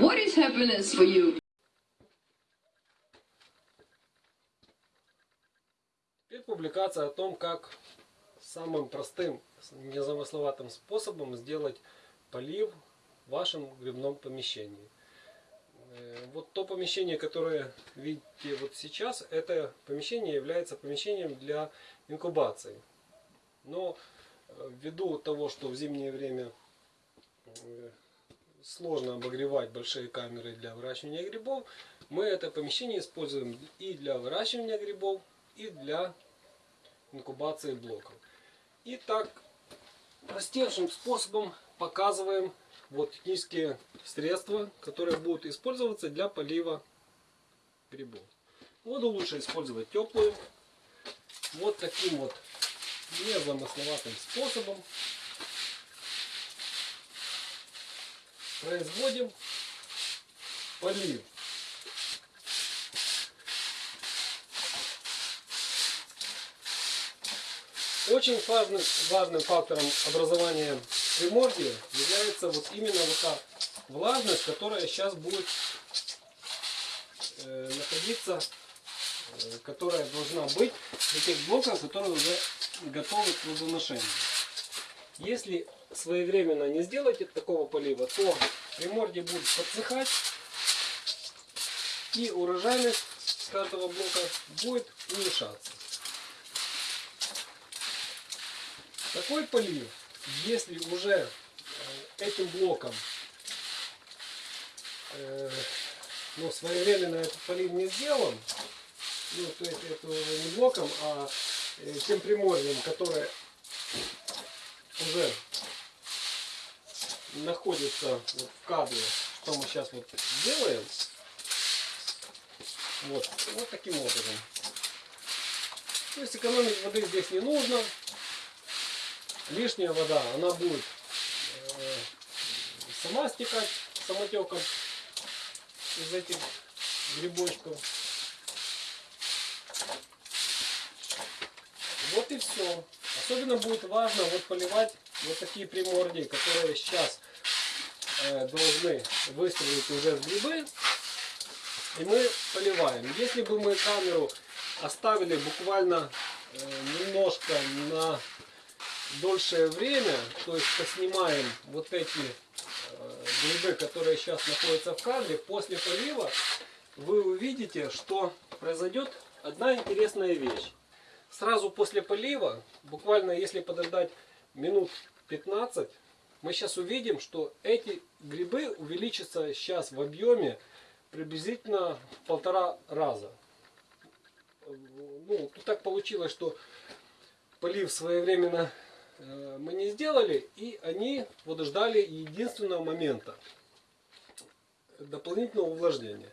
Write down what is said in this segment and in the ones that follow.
What is happiness for you? Теперь публикация о том, как самым простым, незамысловатым способом сделать полив в вашем грибном помещении. Э, Вот то помещение, которое видите вот сейчас, это помещение является помещением для инкубации. Но э, ввиду того, что в зимнее время э, сложно обогревать большие камеры для выращивания грибов, мы это помещение используем и для выращивания грибов, и для инкубации блоков. И так простейшим способом показываем вот технические средства, которые будут использоваться для полива грибов. Воду лучше использовать теплую. Вот таким вот незамысловатым способом производим полив. Очень важным, важным фактором образования примордия является вот именно вот та влажность, которая сейчас будет э, находиться, э, которая должна быть в этих блоках, которые уже готовы к плодоношению. Если своевременно не сделать такого полива, то примордие будет подсыхать и урожайность каждого блока будет уменьшаться. Такой полив, если уже э, этим блоком э, ну, своевременно этот полив не сделан, ну, то есть это не блоком, а э, тем приморьем, которое уже находится вот в кадре, что мы сейчас вот делаем. Вот, вот таким образом. То есть экономить воды здесь не нужно. Лишняя вода, она будет э, сама стекать самотеком из этих грибочков. Вот и все. Особенно будет важно вот поливать вот такие примордии, которые сейчас э, должны выстрелить уже в грибы. И мы поливаем. Если бы мы камеру оставили буквально э, немножко на дольшее время, то есть поснимаем вот эти э, грибы, которые сейчас находятся в кадре, после полива вы увидите, что произойдет одна интересная вещь. Сразу после полива, буквально если подождать минут 15, мы сейчас увидим, что эти грибы увеличатся сейчас в объеме приблизительно в полтора раза. Ну, тут так получилось, что полив своевременно э, мы не сделали, и они вот ждали единственного момента дополнительного увлажнения.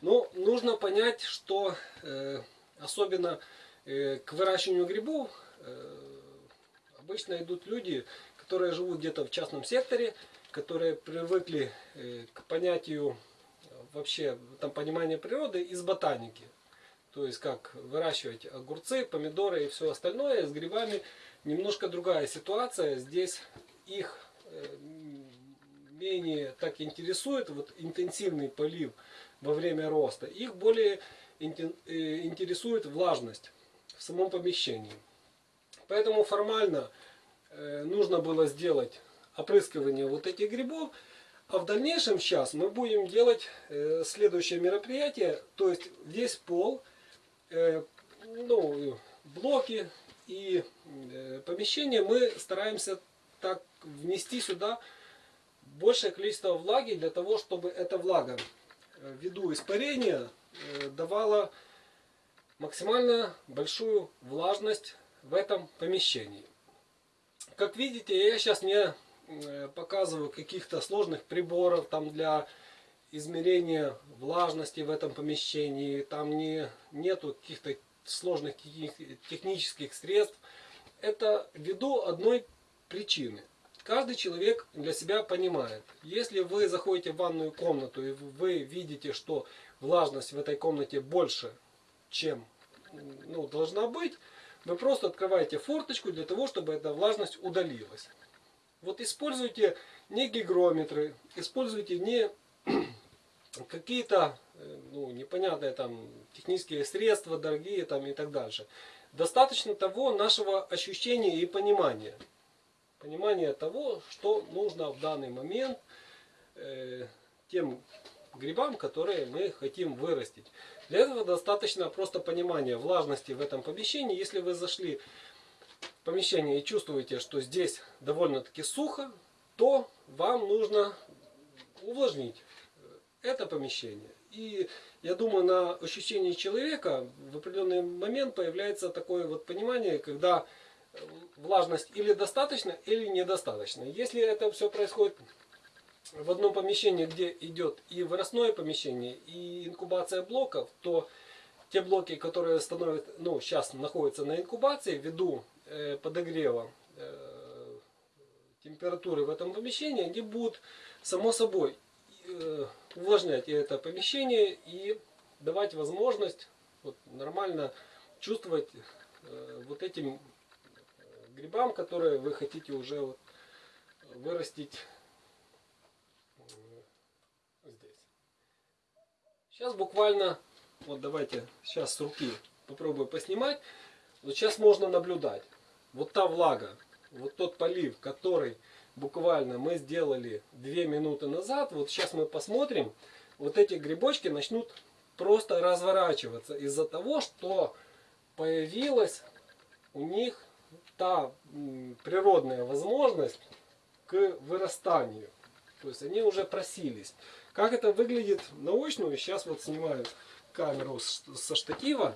Но нужно понять, что э, особенно к выращиванию грибов э, обычно идут люди, которые живут где-то в частном секторе, которые привыкли э, к понятию э, вообще там понимания природы из ботаники. То есть как выращивать огурцы, помидоры и все остальное. С грибами немножко другая ситуация. Здесь их э, менее так интересует вот интенсивный полив во время роста. Их более интересует влажность в самом помещении. Поэтому формально нужно было сделать опрыскивание вот этих грибов. А в дальнейшем сейчас мы будем делать следующее мероприятие. То есть весь пол, ну, блоки и помещение мы стараемся так внести сюда большее количество влаги для того, чтобы эта влага ввиду испарения давала максимально большую влажность в этом помещении. Как видите, я сейчас не показываю каких-то сложных приборов там для измерения влажности в этом помещении. Там не, нету каких-то сложных технических средств. Это ввиду одной причины. Каждый человек для себя понимает. Если вы заходите в ванную комнату и вы видите, что влажность в этой комнате больше, чем ну, должна быть, вы просто открываете форточку для того, чтобы эта влажность удалилась. Вот используйте не гигрометры, используйте не какие-то э, ну, непонятные там технические средства, дорогие там и так дальше. Достаточно того нашего ощущения и понимания. Понимания того, что нужно в данный момент э, тем грибам, которые мы хотим вырастить. Для этого достаточно просто понимания влажности в этом помещении. Если вы зашли в помещение и чувствуете, что здесь довольно-таки сухо, то вам нужно увлажнить это помещение. И я думаю, на ощущении человека в определенный момент появляется такое вот понимание, когда э, влажность или достаточно, или недостаточно. Если это все происходит в одном помещении, где идет и выростное помещение, и инкубация блоков, то те блоки, которые становят, ну, сейчас находятся на инкубации ввиду э, подогрева э, температуры в этом помещении, они будут само собой э, увлажнять это помещение и давать возможность вот, нормально чувствовать э, вот этим э, грибам, которые вы хотите уже вот, вырастить э, здесь. Сейчас буквально, вот давайте сейчас с руки попробую поснимать. Вот сейчас можно наблюдать. Вот та влага, вот тот полив, который буквально мы сделали 2 минуты назад. Вот сейчас мы посмотрим. Вот эти грибочки начнут просто разворачиваться из-за того, что появилась у них та природная возможность к вырастанию. То есть они уже просились. Как это выглядит наочную, сейчас вот снимаю камеру со штатива.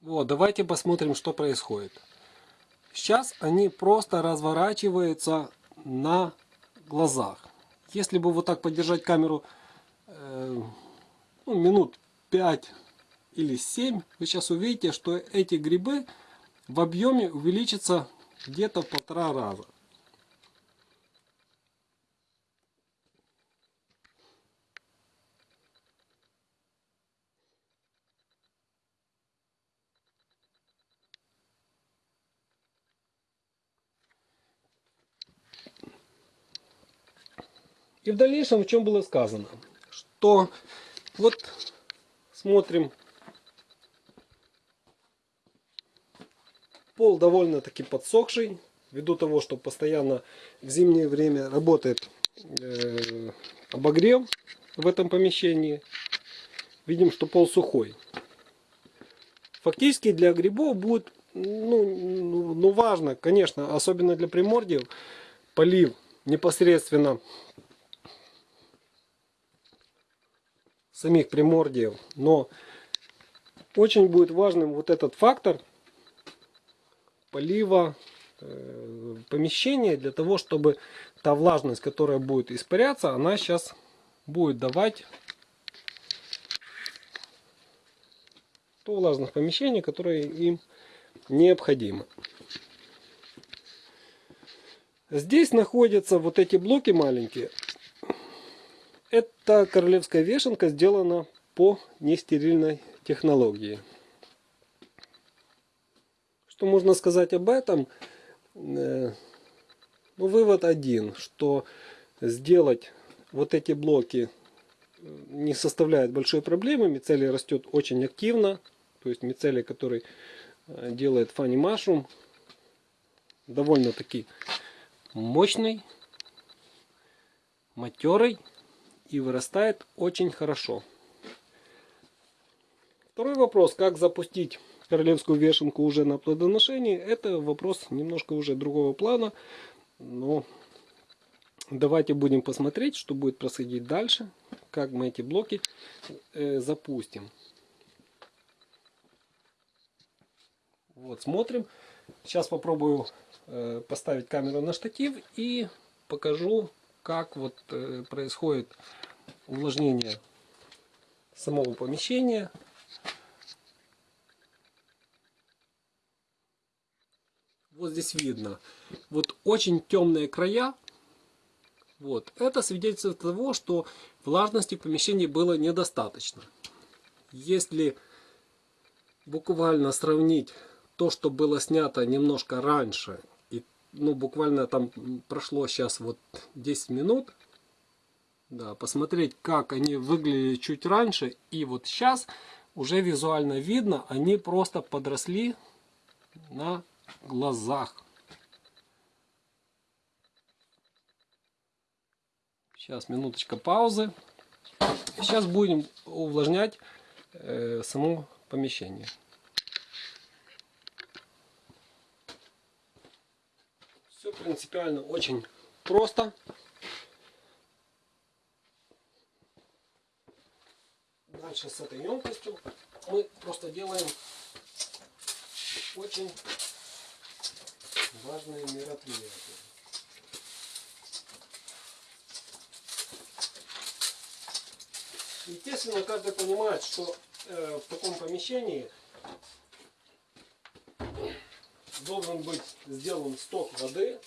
Вот, давайте посмотрим, что происходит. Сейчас они просто разворачиваются на глазах. Если бы вот так подержать камеру э, ну, минут 5 или 7, вы сейчас увидите, что эти грибы в объеме увеличатся где-то в полтора раза. И в дальнейшем, в чем было сказано, что вот смотрим, пол довольно-таки подсохший, ввиду того, что постоянно в зимнее время работает э, обогрев в этом помещении. Видим, что пол сухой. Фактически для грибов будет ну, ну, ну важно, конечно, особенно для примордиев, полив непосредственно самих примордиев. Но очень будет важным вот этот фактор полива э, помещения для того, чтобы та влажность, которая будет испаряться, она сейчас будет давать то влажность помещения, которое им необходимо. Здесь находятся вот эти блоки маленькие. Эта королевская вешенка сделана по нестерильной технологии. Что можно сказать об этом? Э, ну, вывод один, что сделать вот эти блоки э, не составляет большой проблемы. Мицелий растет очень активно. То есть мицелий, который э, делает фанни машрум, довольно-таки мощный, матерый и вырастает очень хорошо. Второй вопрос, как запустить королевскую вешенку уже на плодоношении, это вопрос немножко уже другого плана, но давайте будем посмотреть, что будет происходить дальше, как мы эти блоки э, запустим. Вот, смотрим. Сейчас попробую э, поставить камеру на штатив и покажу, как вот э, происходит увлажнение самого помещения. Вот здесь видно. Вот очень темные края. Вот. Это свидетельствует того, что влажности в помещении было недостаточно. Если буквально сравнить то, что было снято немножко раньше, ну, буквально там прошло сейчас вот 10 минут. Да, посмотреть, как они выглядели чуть раньше. И вот сейчас уже визуально видно, они просто подросли на глазах. Сейчас минуточка паузы. Сейчас будем увлажнять э, само помещение. Все принципиально очень просто. Дальше с этой емкостью мы просто делаем очень важные мероприятия. Естественно, каждый понимает, что э, в таком помещении должен быть сделан сток воды.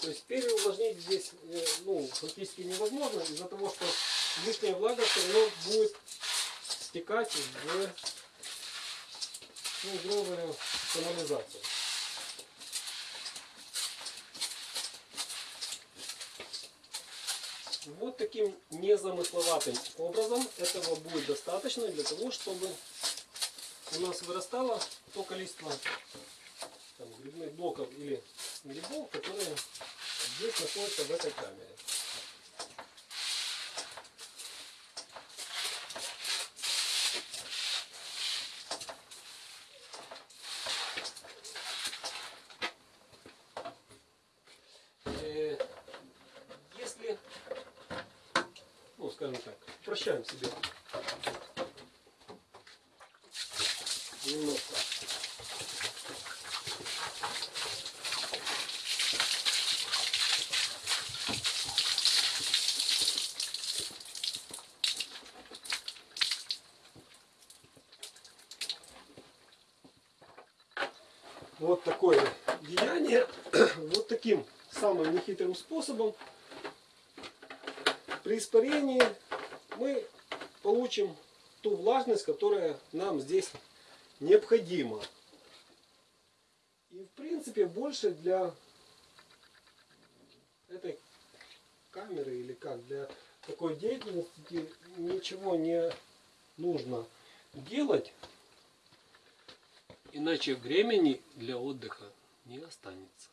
То есть переувлажнить здесь э, ну, практически невозможно из-за того, что лишняя влага все равно будет стекать в, ну, грубо говоря, канализацию. Вот таким незамысловатым образом этого будет достаточно для того, чтобы у нас вырастало то количество там, грибных блоков или грибов, которые здесь находятся в этой камере. Э, Если, ну скажем так, прощаем себе немножко вот такое деяние, вот таким самым нехитрым способом. При испарении мы получим ту влажность, которая нам здесь необходима. И в принципе больше для этой камеры или как для такой деятельности ничего не нужно делать. Иначе времени для отдыха не останется.